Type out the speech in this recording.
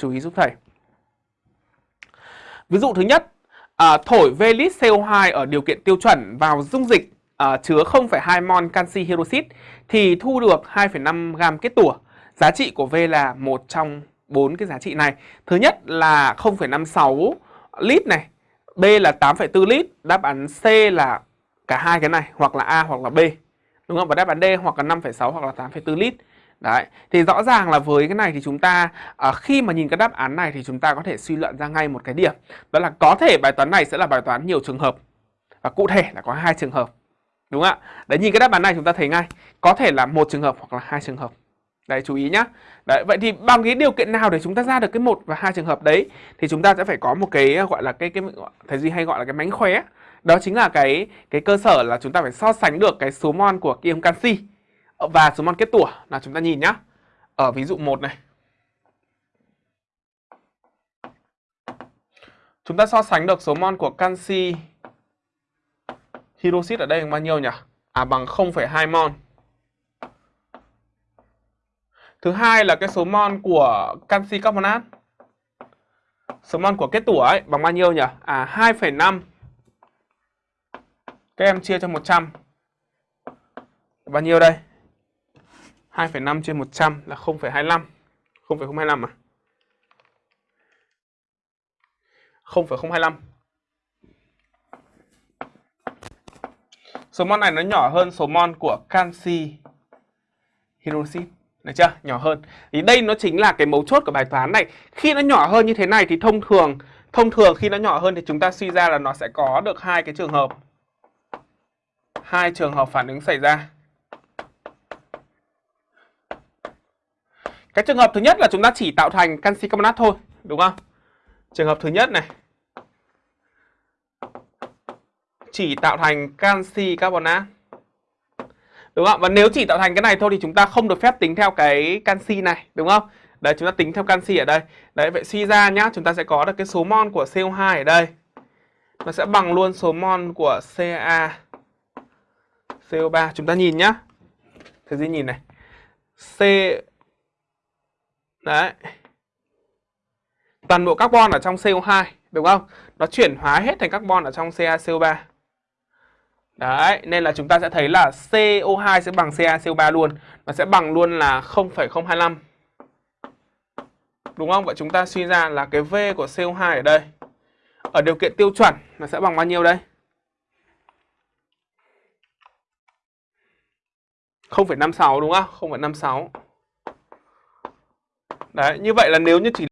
Chú ý giúp thầy. Ví dụ thứ nhất, à, thổi V lít CO2 ở điều kiện tiêu chuẩn vào dung dịch à, chứa 0,2 mol canxi hydroxit thì thu được 2,5 gam kết tủa. Giá trị của V là một trong bốn cái giá trị này. Thứ nhất là 0,56 lít này, B là 8,4 lít, đáp án C là cả hai cái này hoặc là A hoặc là B. Đúng không? Và đáp án D hoặc là 5,6 hoặc là 8,4 lít. Đấy, thì rõ ràng là với cái này thì chúng ta à, khi mà nhìn cái đáp án này thì chúng ta có thể suy luận ra ngay một cái điểm. Đó là có thể bài toán này sẽ là bài toán nhiều trường hợp. Và cụ thể là có hai trường hợp. Đúng không ạ? Đấy nhìn cái đáp án này chúng ta thấy ngay, có thể là một trường hợp hoặc là hai trường hợp. Đấy chú ý nhá. Đấy vậy thì bằng cái điều kiện nào để chúng ta ra được cái một và hai trường hợp đấy thì chúng ta sẽ phải có một cái à, gọi là cái cái thầy duy hay gọi là cái mánh khóe. Đó chính là cái cái cơ sở là chúng ta phải so sánh được cái số mol của ion canxi Ờ, và số mol kết tủa là chúng ta nhìn nhá. Ở ví dụ 1 này. Chúng ta so sánh được số mol của canxi hydroxit ở đây bằng bao nhiêu nhỉ? À bằng 0,2 mol. Thứ hai là cái số mol của canxi carbonat. Số mol của kết tủa ấy bằng bao nhiêu nhỉ? À 2,5. Các em chia cho 100. Bao nhiêu đây? 2,5 trên 100 là 0,25. 0,025 à? 0,025. Số mol này nó nhỏ hơn số mol của canxi hydroxit. Được chưa? Nhỏ hơn. Thì đây nó chính là cái mấu chốt của bài toán này. Khi nó nhỏ hơn như thế này thì thông thường thông thường khi nó nhỏ hơn thì chúng ta suy ra là nó sẽ có được hai cái trường hợp. Hai trường hợp phản ứng xảy ra. Cái trường hợp thứ nhất là chúng ta chỉ tạo thành canxi carbonat thôi, đúng không? Trường hợp thứ nhất này. Chỉ tạo thành canxi carbonat. Đúng không? Và nếu chỉ tạo thành cái này thôi thì chúng ta không được phép tính theo cái canxi này, đúng không? Đấy chúng ta tính theo canxi ở đây. Đấy vậy suy ra nhá, chúng ta sẽ có được cái số mol của CO2 ở đây. Nó sẽ bằng luôn số mol của Ca CO3. Chúng ta nhìn nhá. Thế gì nhìn này. C Đấy. Toàn bộ carbon ở trong CO2, đúng không? Nó chuyển hóa hết thành carbon ở trong CaCO3. Đấy, nên là chúng ta sẽ thấy là CO2 sẽ bằng CaCO3 luôn. Nó sẽ bằng luôn là 0,025. Đúng không? Vậy chúng ta suy ra là cái V của CO2 ở đây. Ở điều kiện tiêu chuẩn nó sẽ bằng bao nhiêu đây? 0,56 đúng không? 0,56. Đấy, như vậy là nếu như chỉ